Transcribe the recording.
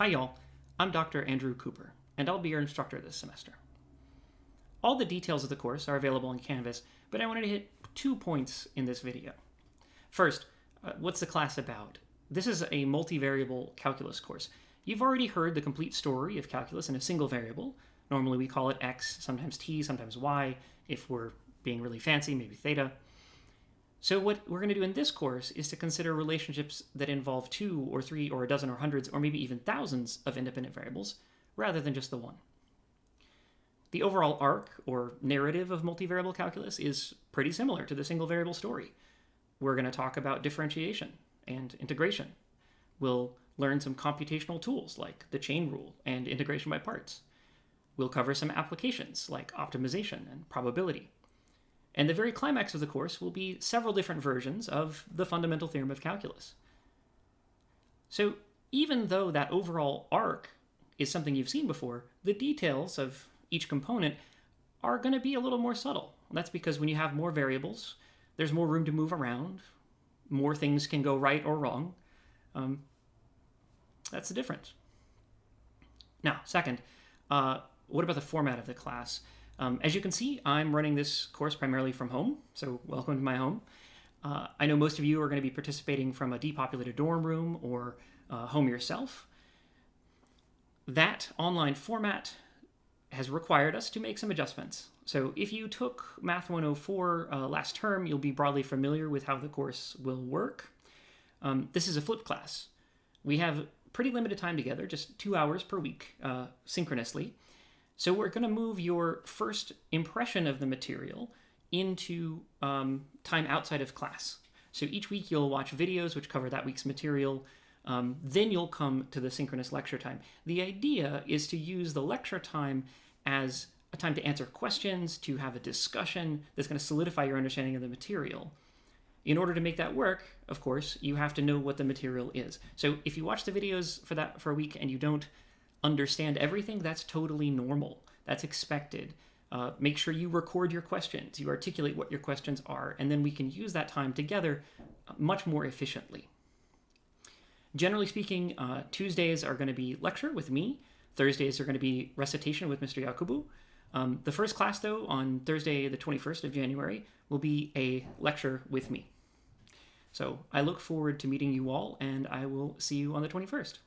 Hi y'all, I'm Dr. Andrew Cooper, and I'll be your instructor this semester. All the details of the course are available in Canvas, but I wanted to hit two points in this video. First, uh, what's the class about? This is a multivariable calculus course. You've already heard the complete story of calculus in a single variable. Normally we call it x, sometimes t, sometimes y. If we're being really fancy, maybe theta. So what we're going to do in this course is to consider relationships that involve two or three or a dozen or hundreds or maybe even thousands of independent variables rather than just the one. The overall arc or narrative of multivariable calculus is pretty similar to the single variable story. We're going to talk about differentiation and integration. We'll learn some computational tools like the chain rule and integration by parts. We'll cover some applications like optimization and probability. And the very climax of the course will be several different versions of the fundamental theorem of calculus. So even though that overall arc is something you've seen before, the details of each component are going to be a little more subtle. That's because when you have more variables, there's more room to move around, more things can go right or wrong. Um, that's the difference. Now, second, uh, what about the format of the class? Um, as you can see, I'm running this course primarily from home, so welcome to my home. Uh, I know most of you are going to be participating from a depopulated dorm room or uh, home yourself. That online format has required us to make some adjustments. So if you took Math 104 uh, last term, you'll be broadly familiar with how the course will work. Um, this is a flipped class. We have pretty limited time together, just two hours per week, uh, synchronously. So we're going to move your first impression of the material into um, time outside of class. So each week you'll watch videos which cover that week's material. Um, then you'll come to the synchronous lecture time. The idea is to use the lecture time as a time to answer questions, to have a discussion that's going to solidify your understanding of the material. In order to make that work, of course, you have to know what the material is. So if you watch the videos for that for a week and you don't understand everything, that's totally normal. That's expected. Uh, make sure you record your questions, you articulate what your questions are, and then we can use that time together much more efficiently. Generally speaking, uh, Tuesdays are going to be lecture with me. Thursdays are going to be recitation with Mr. Yakubu. Um, the first class, though, on Thursday, the 21st of January, will be a lecture with me. So I look forward to meeting you all, and I will see you on the 21st.